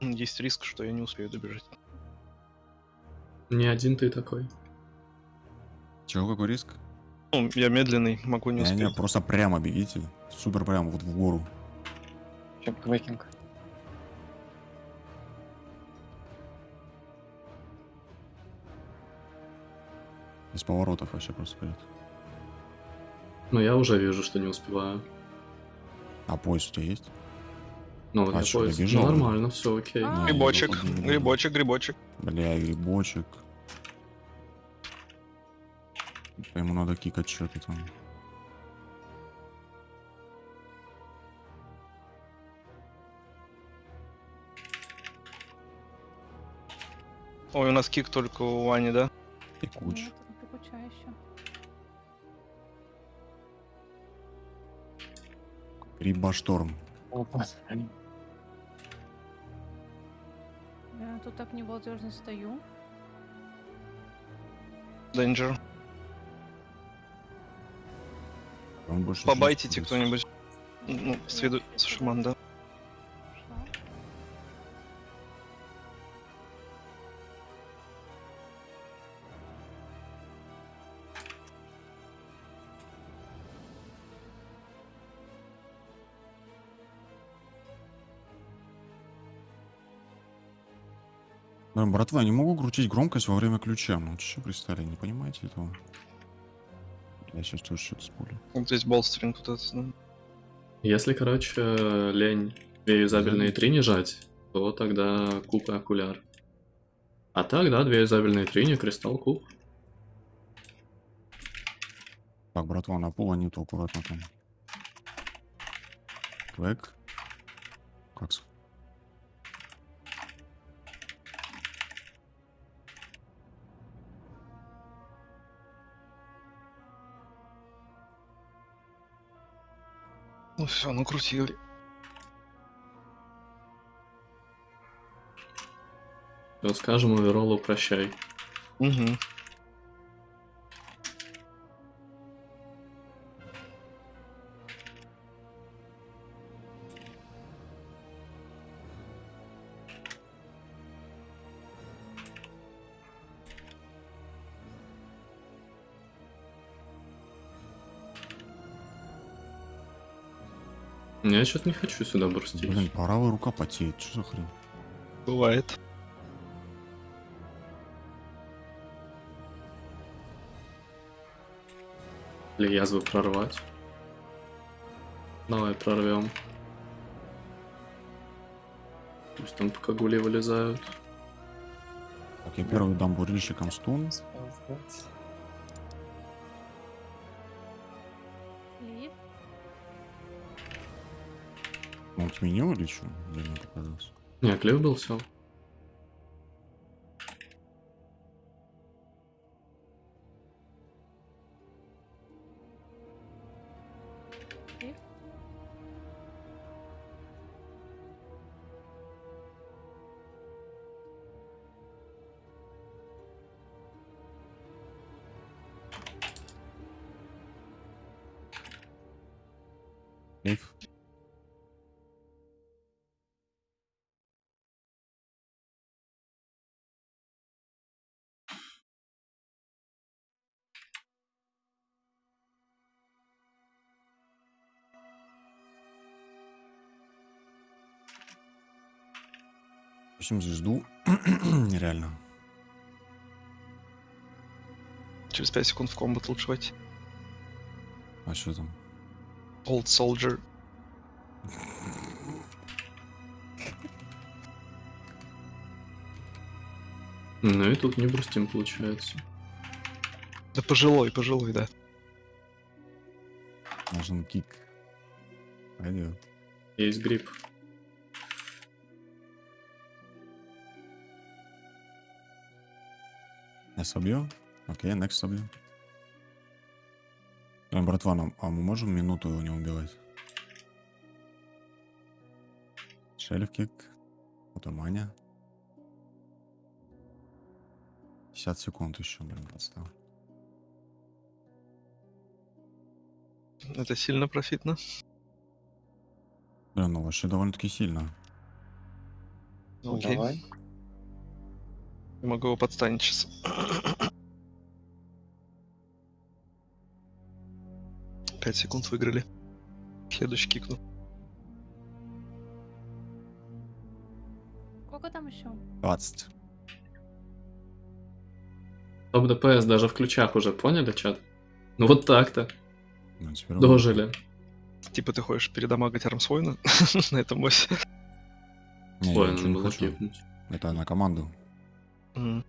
Есть риск, что я не успею добежать. Не один ты такой. Чего, какой риск? Ну, я медленный, могу не Не, успеть. не, просто прямо бегите. Супер прямо, вот в гору. Чеквейкинг. Без поворотов вообще просто вперед. Но я уже вижу, что не успеваю. А поезд у тебя есть? Ну, вот А поезд. добежал? Нормально, все окей. А. Грибочек, не, не. грибочек, грибочек. Бля, грибочек. Ему надо кикать что-то там. Ой, у нас кик только у Вани, да? И куч. Нет, Пикуча еще. Я тут так небалдежно стою. Danger. Побайтите кто-нибудь. Ну, с виду с шаман, да. Да, братва, не могу крутить громкость во время ключа. Ну, что пристали, не понимаете этого? Я сейчас тоже что-то спулю. Вот здесь болстринг вот этот. да. Если, короче, лень две юзабельные три не жать, то тогда куб и окуляр. А так, да, две юзабельные три, не кристалл, куб. Так, братва, на пол нету, аккуратно там. Квек. Как Ну все, накрутили. Все, скажем оверолу прощай. Угу. Что-то не хочу сюда брустить. Блин, правая рука потеет, что за хрень? Бывает. Или язвы прорвать. Давай прорвем. Пусть там пока гули вылезают. Так, я первый дам бурильщикам стун. Он отменил или что? Или мне показалось? Не, клев был все. Лив. В общем, звезду. Нереально. Через 5 секунд в комбат лучше войти. А что там? Old Soldier. Ну и тут не брустим получается. Да пожилой, пожилой, да. Нужен кик. Пойдет. Есть гриб. Я собью? Окей, next собью. Э, братва, нам- а мы можем минуту его не убивать? Шельф кик. Потом Аня. 50 секунд еще, блин, подстав. Это сильно профитно. Блин, ну вообще довольно-таки сильно. Ну, Окей. давай. Я могу его подстанить сейчас. Пять секунд выиграли. Следующий кикну. Сколько там еще? 20. Топ ДПС даже в ключах уже, поняли, чат? Ну вот так-то. Ну, Дожили. Типа ты хочешь передамагать Армсвойна на этом боссе. Не, я Ой, ничего не хочу. Это на команду. М.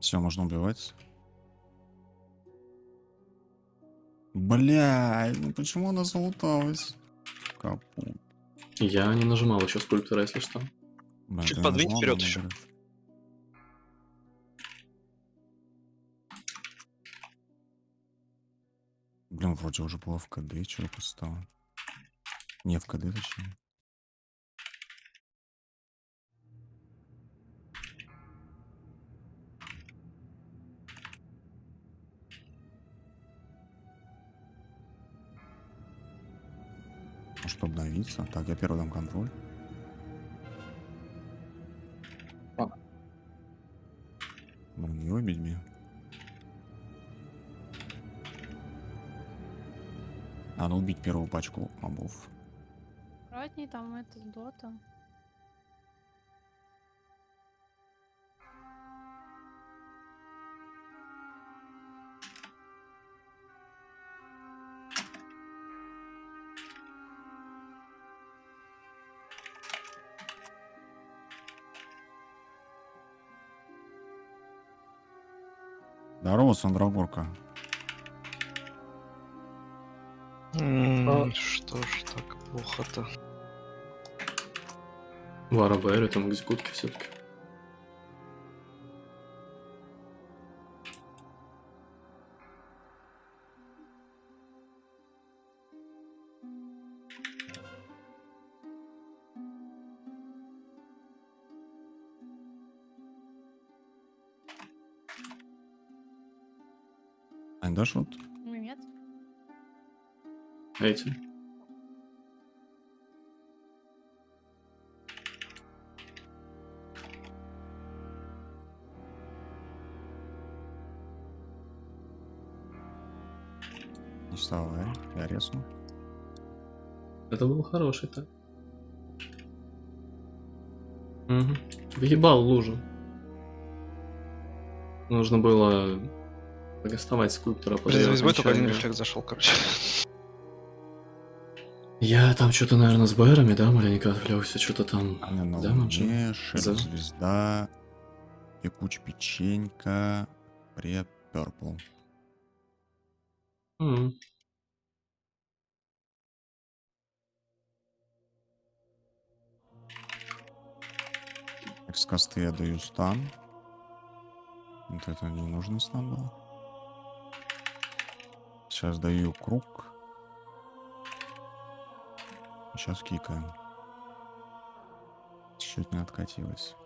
Все, можно убивать. Бля, ну почему она залуталась? Капут. Я не нажимал еще скульптора, если что. Блин, Чуть ты подвинь нажимал, вперед наоборот. Блин, вроде уже было в КД, что стало. Не в КД, точнее. Может обновиться? Так, я первый дам контроль. Ладно. Блин, не убить меня. Надо убить первую пачку мобов. Аккуратней, там это дота. Здорово, Сандрагорка. М, А. Что ж так плохо-то? Вара Бэри, там экзекутки все-таки. Дашь вот? Ну нет. Эти. Не вставай, я резну. Это был хороший так. Угу. Въебал лужу. Нужно было доставать скульптора Блин, бой только один рефлекс зашел, короче. Я там что-то, наверное, с Бэрами, да, маленько отвлекся, что-то там. Аня на Дамаджи. луне, шер За- звезда, пекуч печенька, пред перпл. С косты я даю стан. Вот это не нужный стан был. Сейчас даю круг. Сейчас кикаем. Чуть не откатилось.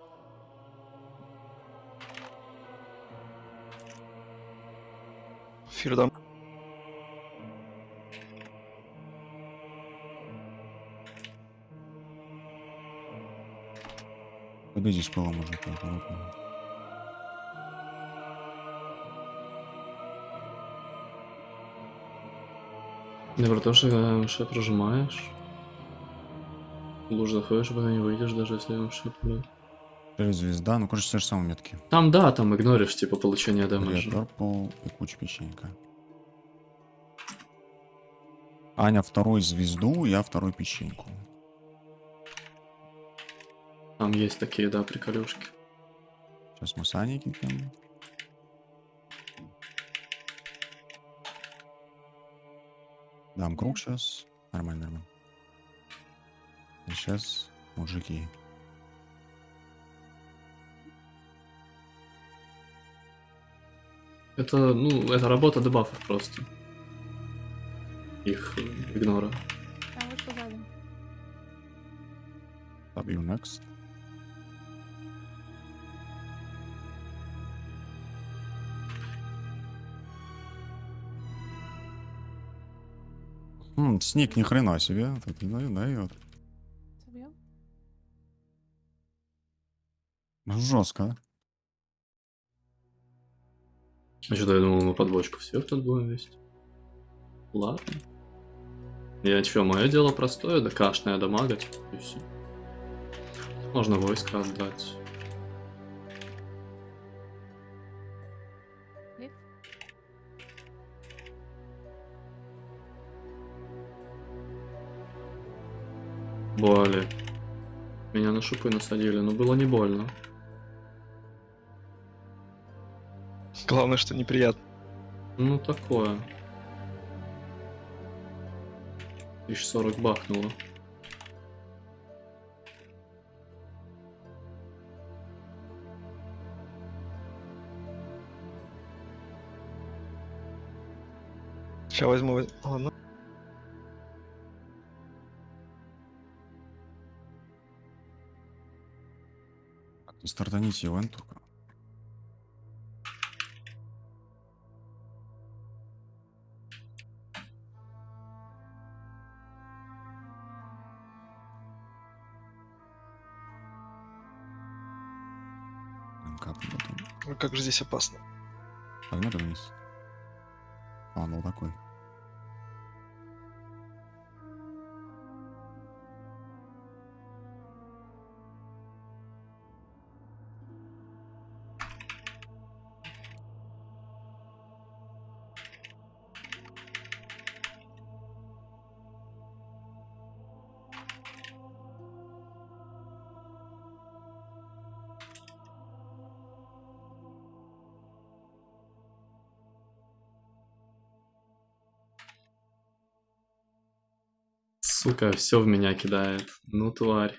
Фирдам. Подойди с пола, мужик, аккуратно. Не про то, что шеп прожимаешь. Луж заходишь, пока не выйдешь, даже если он. Шер звезда, ну, короче, те же самые метки. Там, да, там игноришь, типа, получение Пред дэмэджа. перпл, пекуч печенька. Аня второй звезду, я второй печеньку. Там есть такие, да, приколюшки. Сейчас мы с Аней кикаем. Дам круг сейчас. Нормально, нормально. И сейчас мужики. Это, ну, это работа дебафов просто. Их э, игнора. Там вышел сзади. Побью next. М, Сник ни хрена себе. Так и дает, дает. Забьем. Жестко. А что я думал, мы под бочку всех тут будем вести. Ладно. Я чё, мое дело простое, да кашное дамагать, и все. Можно войска отдать. Боли. Меня на шипы насадили, но было не больно. Главное, что неприятно. Ну, такое. 1040 бахнуло. Сейчас возьму. воз- Ладно. Стартаните ивент только. Ой, Как же здесь опасно. Погнали вниз. Фанал такой. Сука, все в меня кидает. Ну, тварь.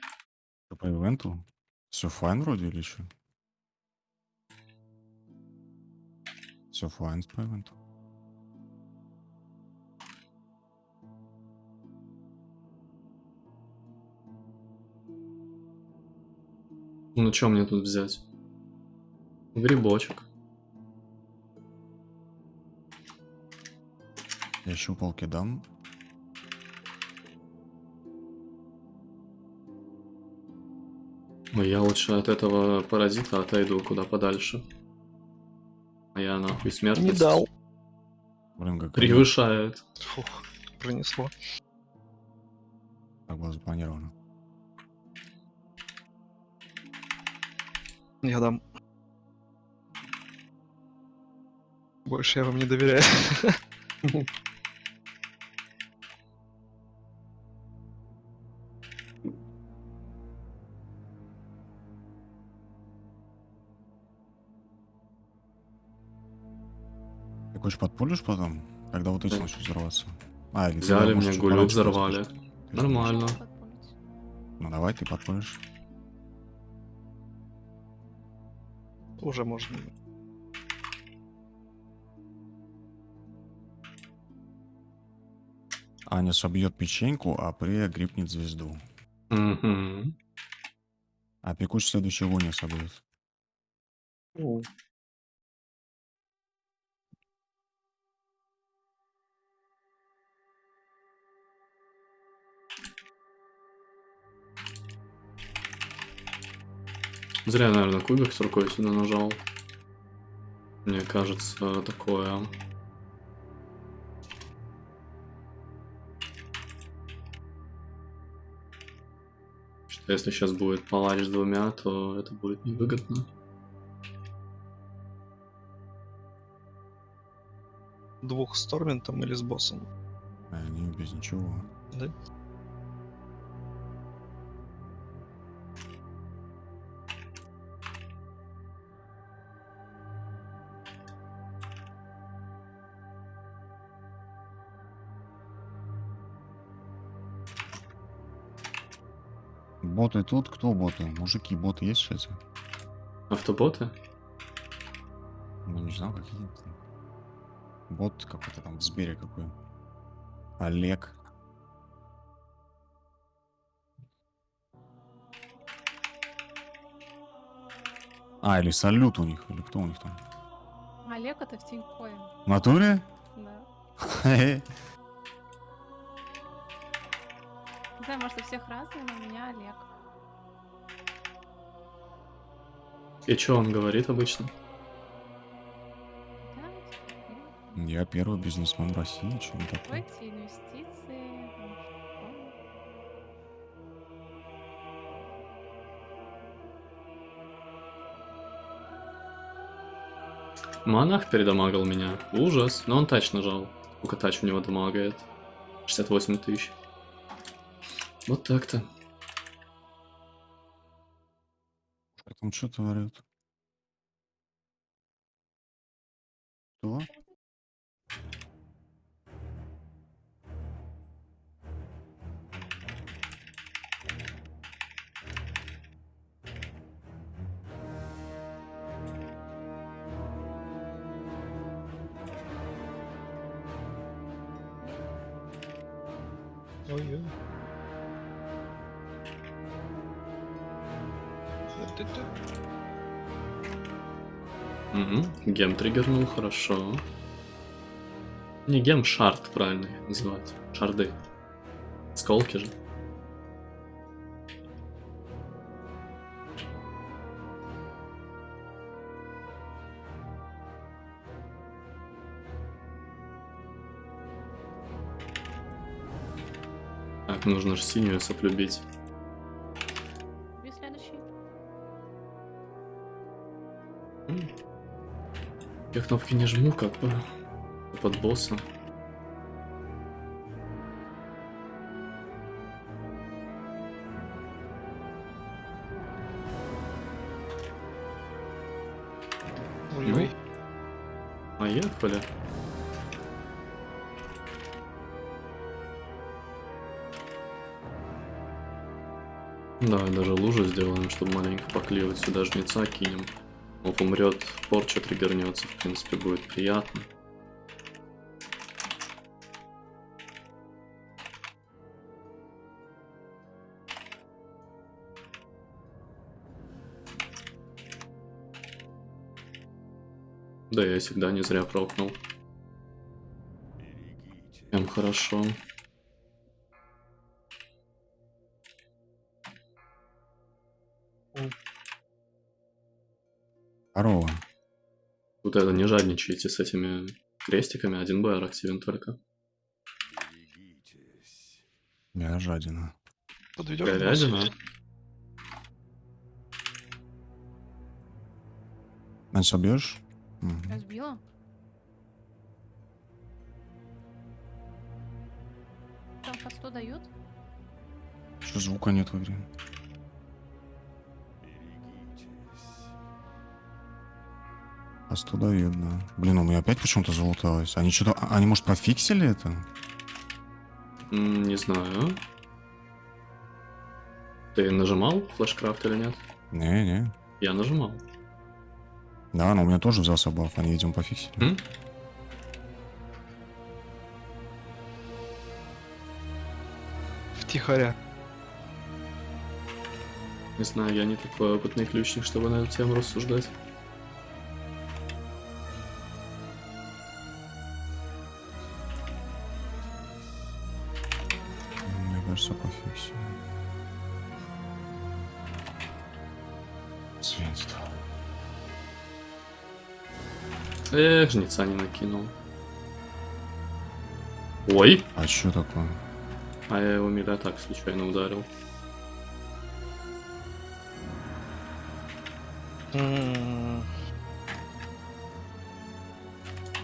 Что по ивенту? Все fine вроде или что? Все fine по ивенту. Ну, что мне тут взять? Грибочек. Я щупалки дам. Но я лучше от этого паразита отойду куда подальше. А я нахуй смертность Не дал. Блин, как превышает. Фух, пронесло. Так было запланировано. Я дам. Больше я вам не доверяю. хочешь подпулишь потом? Когда вот эти начнут взорваться? А, или Взяли мне гулю, взорвали. Нормально. Ну давай ты подпулишь. Уже можно. Аня собьет печеньку, а Прея грипнет звезду. Мгм. А Пикуч следующий не собьет. Зря, наверное, кубик с рукой сюда нажал. Мне кажется, такое. Что если сейчас будет палач с двумя, то это будет невыгодно. Двух с Торментом или с боссом? А они без ничего. Да? Боты тут? Кто боты? Мужики, боты есть чате? Автоботы? Ну, не знаю, какие там. Бот какой-то там в Сбере какой. Олег. А, или салют у них, или кто у них там? Олег это в Тинькоин. В натуре? Да. Не знаю, может, у всех разные, но у меня Олег. И что он говорит обычно? Я первый бизнесмен в России, не такое. Монах передамагал меня. Ужас. Но он тач нажал. Сколько тач у него дамагает? 68 тысяч. Вот так-то. Там что творят? Что? Ой-ой. Угу. Гем триггернул, хорошо. Не гем, шард правильно называть. Шарды. Сколки же. Так, нужно же синюю соплюбить. Я кнопки не жму, как бы. Под босса. Ой-ой. Поехали. Давай даже лужу сделаем, чтобы маленько поклеивать сюда жнеца кинем. Он умрет, порча триггернется, в принципе, будет приятно. Да, я всегда не зря прокнул. Прям хорошо. Здорово. Вот это не жадничайте с этими крестиками, один БР активен только. Я жадина. Подведем. Говядина. Мгм. Я сбила. Там по 100 дают? Что звука нет в игре? А 100 дают, да. Блин, у меня опять почему-то залуталось. Они что-то... а- Они, может, пофиксили это? Не знаю. Ты нажимал флешкрафт или нет? Не-не. Я нажимал. Да, но у меня тоже взялся баф. Они, видимо, пофиксили. М? Втихаря. Не знаю, я не такой опытный ключник, чтобы на эту тему рассуждать. Кажется, пофиксили. Свинство. Эх, жнеца не накинул. Ой! А что такое? А я его миля так случайно ударил.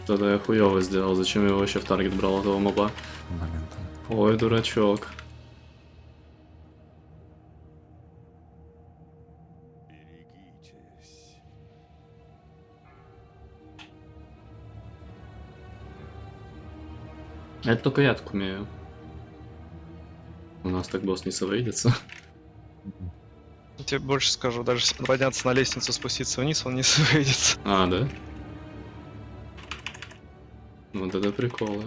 Тогда я хуёво сделал, зачем я вообще в таргет брал этого моба? Блин. Ой, дурачок. Это только я так умею. У нас так босс не совредится. я тебе больше скажу, даже если подняться на лестницу, спуститься вниз, он не выйдет. А, да? Вот это приколы.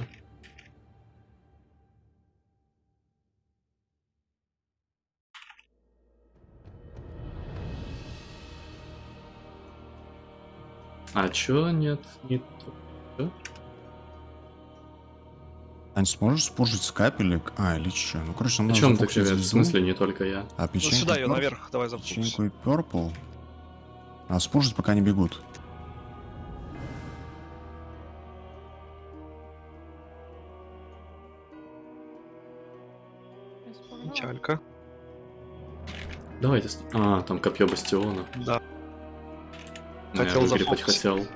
А чё нет? Не то. Чё? Ань, сможешь спужить с капелек? А, или че? Ну, короче, О надо чем ты, Кривет? В звезду, смысле, не только я. А Ну печеньку сюда ее наверх, давай запустим. Печеньку и Purple. А спужить пока не бегут. Печалька. Давайте... А, там копье бастиона. Да. Ну, я Хотел выгребать зафокусить. хотел.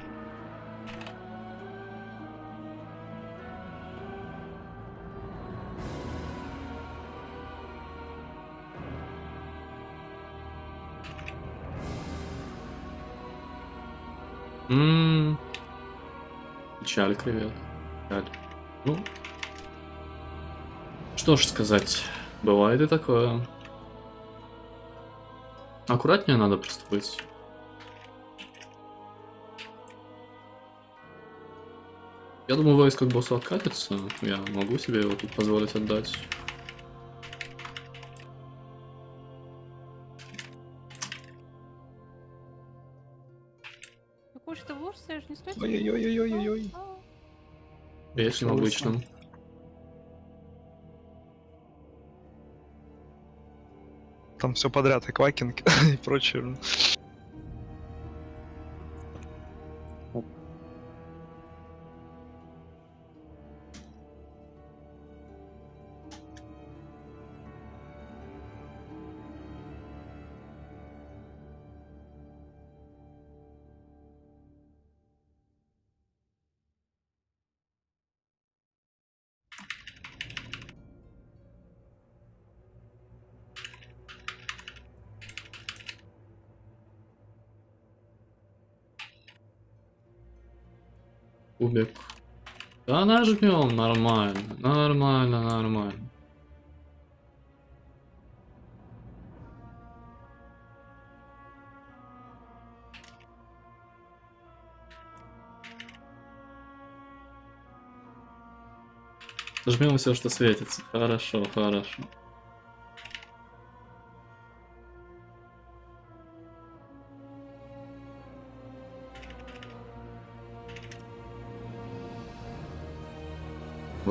Печаль, кривет. Печаль. Ну. Что ж сказать. Бывает и такое. Аккуратнее надо просто быть. Я думаю, войско к боссу откатится. Я могу себе его тут позволить отдать. Ну, Если обычном. Там все подряд, и квакинг, и прочее. Кубик. Да нажмем, нормально, нормально, нормально. Жмем все, что светится. Хорошо, хорошо.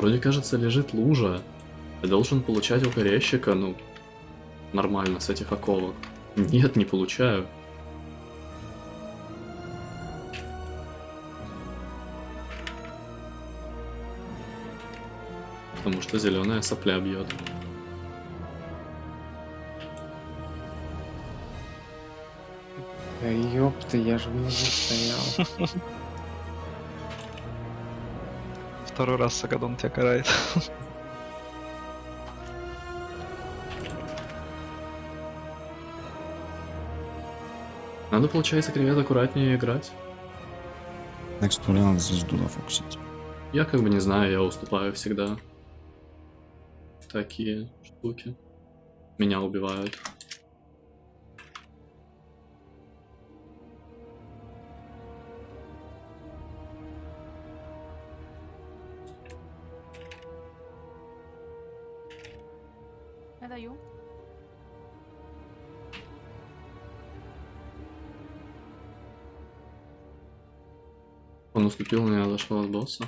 Вроде кажется лежит лужа. Я должен получать около ящика, ну, нормально с этих оковок. Нет, не получаю. Потому что зеленая сопля бьет. Да ёпта, я же внизу стоял. Второй раз Сагадон тебя карает. Надо, получается, кревет аккуратнее играть. Next туре надо звезду зафоксить. Я как бы не знаю, я уступаю всегда. Такие штуки. Меня убивают. Он уступил, но я отошел от босса.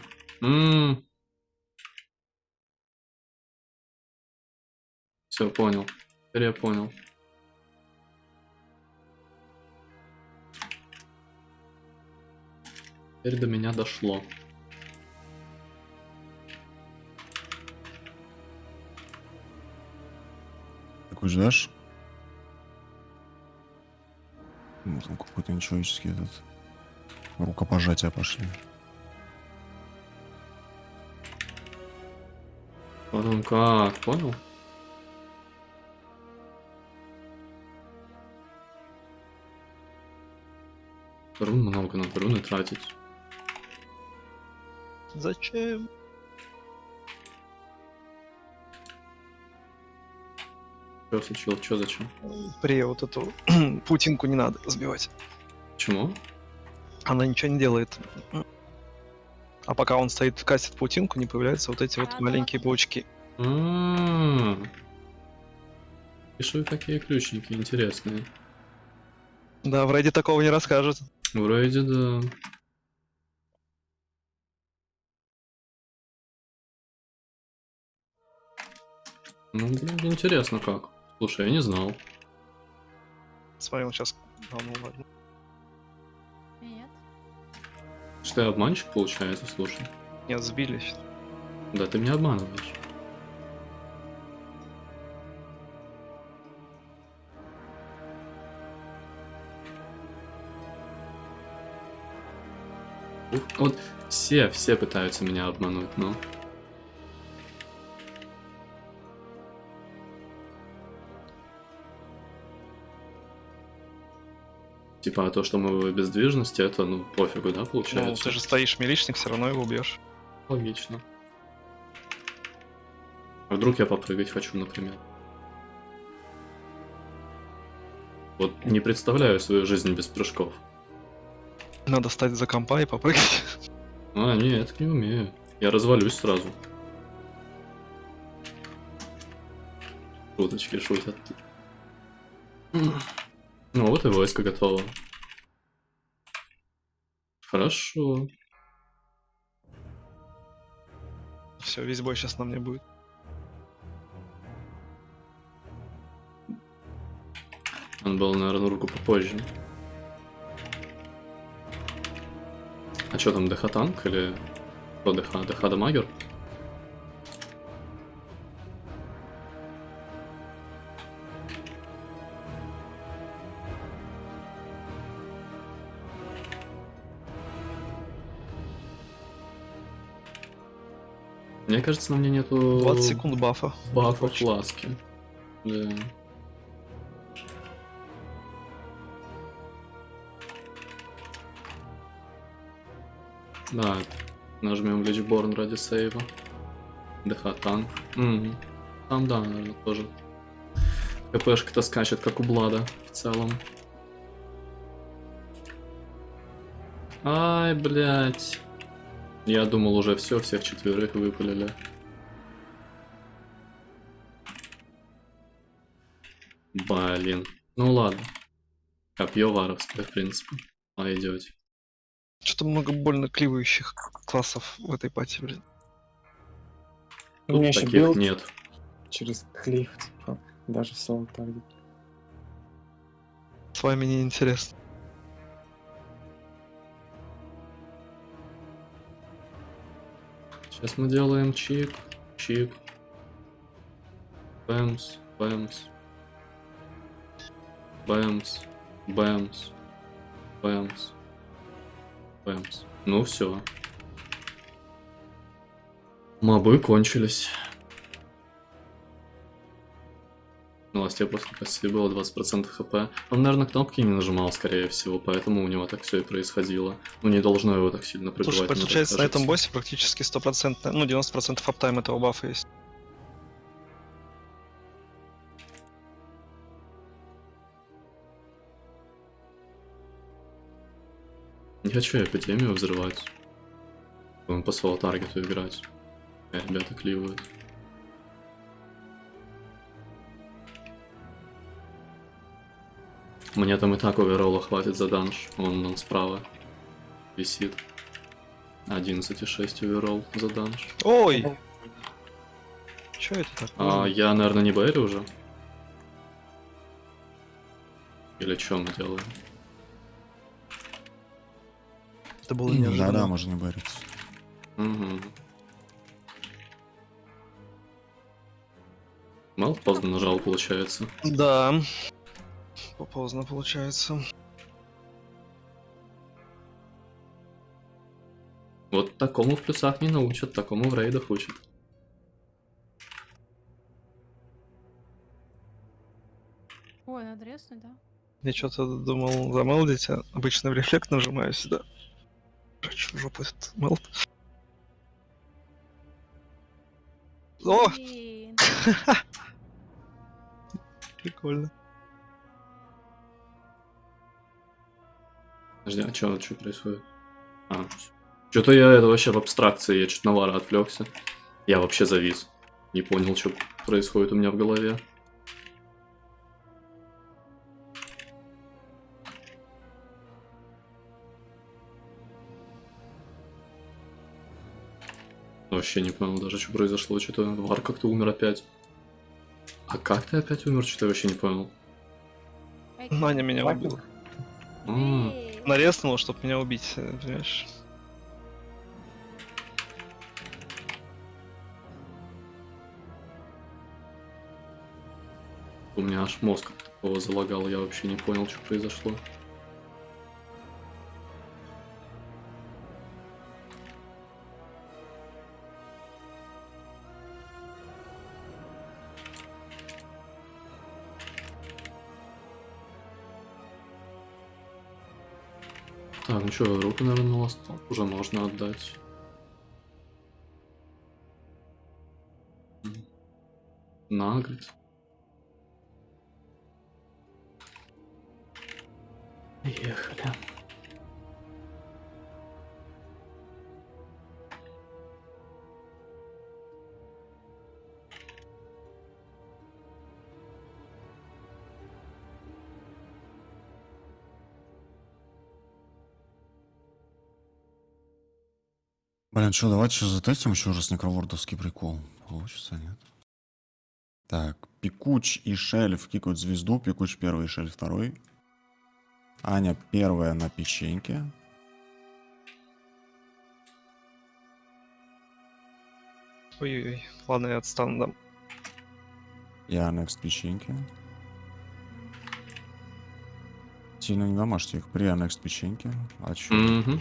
Все, понял. Теперь я понял. Теперь до меня дошло. Такой ждешь? Ну, там какой-то нечеловеческий этот... Рукопожатия пошли. Потом как, понял? Рун много, надо руны тратить. Зачем? Что случилось? Что зачем? При вот эту путинку не надо сбивать. Почему? Она ничего не делает. А пока он стоит, кастит паутинку, не появляются вот эти вот маленькие да. паучки. М. Пишу какие ключники интересные. Да, в рейде такого не расскажет. Вроде да. Ну, блин, интересно как. Слушай, я не знал. Смотри, он сейчас... А, ну ладно. Что я обманщик, получается, слушай. Нет, сбились. Да ты меня обманываешь. Вот все, все пытаются меня обмануть, но... Типа, а то, что мы в бездвижности, это, ну, пофигу, да, Ну, получается? ты же стоишь миличник, все равно его убьешь. Логично. А вдруг я попрыгать хочу, например? Вот не представляю свою жизнь без прыжков. Надо стать за компа и попрыгать. А, нет, не умею. Я развалюсь сразу. Шуточки шутят. Вот и войско готово. Хорошо. Все, весь бой сейчас на мне будет. Он был, наверное, руку попозже. А что там, ДХ танк или... Кто ДХ? ДХ дамагер? Мне кажется, на мне нету... 20 секунд бафа. Бафа фласки. Да. Да, нажмем Личборн ради сейва. ДХ танк. Мгм. Там, да, наверное, тоже. КПшка-то скачет, как у Блада в целом. Ай, блядь. Я думал уже все, всех четверых выпалили. Блин. Ну ладно. Копье варовское, в принципе. А идете. Что-то много больно кливающих классов в этой пати, блин. У меня еще Таких билд нет. через клиф, типа, даже соло таргет. С вами не интересно. Сейчас мы делаем чик, чик. Бэмс, бэмс. Бэмс, бэмс, бэмс, бэмс. Ну все. Мобы кончились. Тебе просто спасибо, было 20% хп. Он, наверное, кнопки не нажимал, скорее всего, поэтому у него так все и происходило. Ну, не должно его так сильно пробивать. Слушай, получается, на этом боссе практически 100%, ну 90% аптайм этого бафа есть. Не хочу я эпидемию взрывать. Он по соло таргету играть. Ребята кливают. Мне там и так оверолла хватит за данж. Вон он справа висит. 11,6 оверолл за данж. Ой! Чё это такое? А я, наверное, не Бэри уже? Или что мы делаем? Это было Да-да, неожиданно. можно не бориться. Угу. Мало поздно нажал, получается. Да. Поздно получается. Вот такому в плюсах не научат, такому в рейдах учат. Ой, надо да? Я что-то думал замелдить, а обычно в рефлект нажимаю сюда. Хочу в жопу этот мелд. О, прикольно. Подожди, а что, что происходит? А, что-то я это вообще в абстракции, я чуть на Лара отвлекся. Я вообще завис. Не понял, что происходит у меня в голове. Вообще не понял даже, что произошло. Что-то Вар как-то умер опять. А как ты опять умер? Что-то я вообще не понял. Маня меня убила. А, эй. Нарезнул, чтобы меня убить, э, понимаешь? у меня аж мозг такого залагал, я вообще не понял, что произошло. Так, ну что, руку, наверное, на уже можно отдать. М. Наград. Блин, что, давайте сейчас затестим еще раз некровордовский прикол. Получится, нет? Так, Пикуч и Шельф кикают звезду. Пикуч первый, Шельф второй. Аня первая на печеньке. Ой-ой-ой. Ладно, я отстану, дам. Я next печеньке. Сильно не домашьте их. При next печеньке. А чё? Мгм.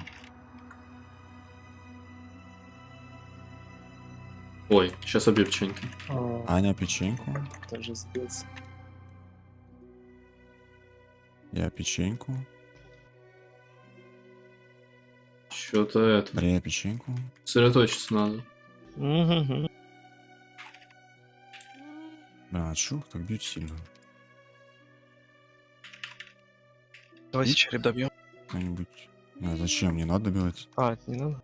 Ой, сейчас обе печеньки. А, Аня печеньку. тоже сбился. Я печеньку. Что-то это. При печеньку. Сосредоточиться надо. Мгм. Блин, а чё, так бьют сильно? Давайте череп добьем. Кто-нибудь. А зачем? Не надо добивать. А, не надо.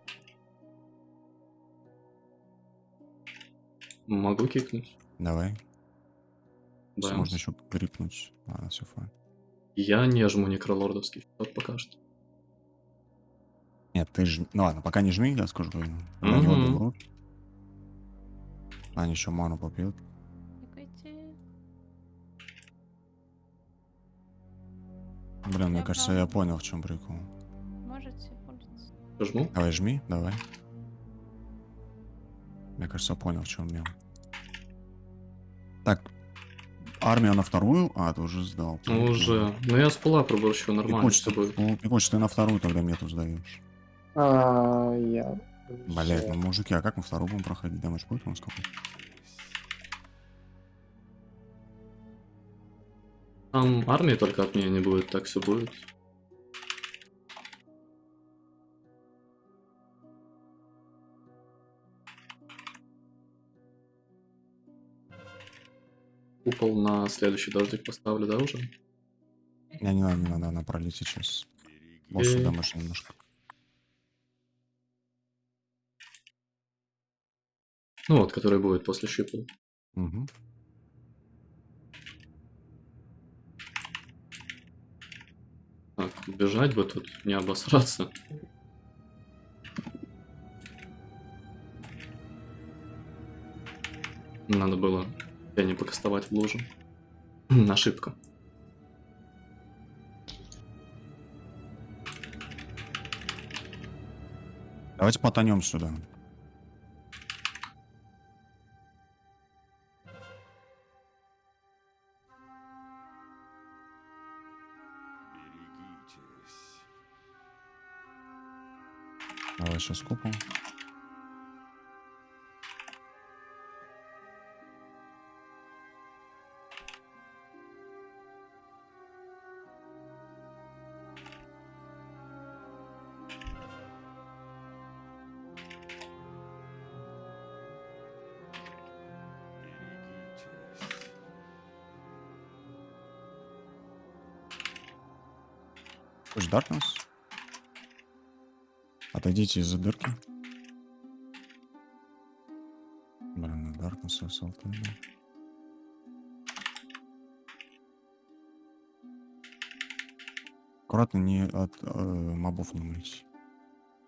Могу кикнуть. Давай. Бэмс. Можно еще грипнуть. Ладно, все fine. Я не жму некролордовский счет пока что. Нет, ты ж... Ну ладно, пока не жми, я скажу. Когда на него Мгм. добрут. Аня еще ману попьет. Тикайте. Блин, мне Я кажется, я понял, в чем прикол. Можете пользоваться. Жму? Давай жми, давай. Мне кажется, я понял, в чем мем. Так, армия на вторую, а ты уже сдал. Ну, уже. Ну я с пула пробую, еще нормально Пикоч, все будет. ну, Пикоч, ты на вторую тогда мету сдаешь. А, я... Блять, ну мужики, а как мы вторую будем проходить? Дэмэдж будет у нас какой? Там армии только от меня не будет, так все будет. Купол на следующий дождик поставлю, да, уже? Не, не надо, не надо, она пролить сейчас. Больше Окей. дэмэдж немножко. Ну вот, который будет после шипа. Угу. Так, бежать бы тут, не обосраться. Надо было я не покастовать в лужу. Ошибка. Давайте потонем сюда. Давай сейчас купол. Darkness. Отойдите из-за дырки. Блин, Darkness Assault. да. Аккуратно не от э, мобов не умрите.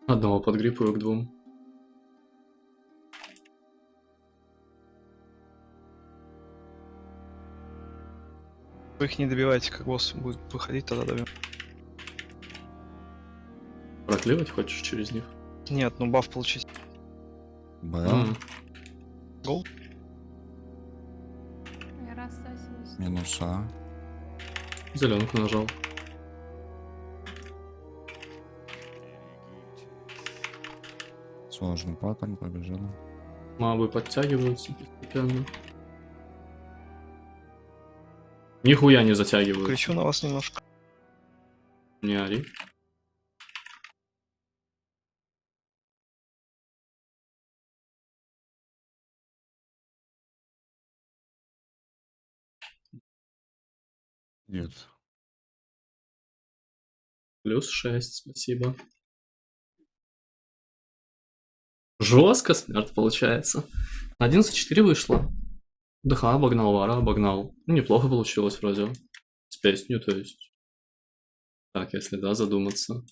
Одного подгрипываю к двум. Вы их не добиваете, как босс будет выходить, тогда добьем. Проклевать хочешь через них? Нет, ну баф получить. БЛ. М, Я раз сосусь. Минуса. Зеленку нажал. Сложный паттерн, побежали. Мабы подтягиваются постепенно. Нихуя не затягиваются. Кричу на вас немножко. Не ори. Нет. Плюс 6, спасибо. Жестко смерть получается. 11-4 вышло. ДХ обогнал, Вара обогнал. Ну, неплохо получилось вроде. С песню, то есть. Так, если да, задуматься.